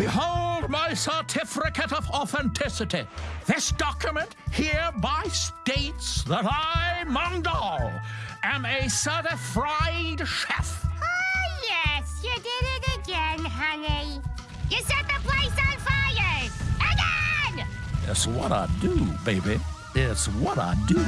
Behold my certificate of authenticity. This document hereby states that I, Mondal, am a certified chef. Oh, yes, you did it again, honey. You set the place on fire! Again! It's what I do, baby. It's what I do.